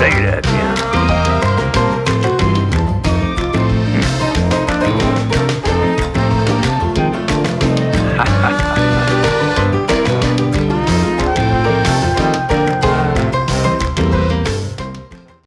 Say that.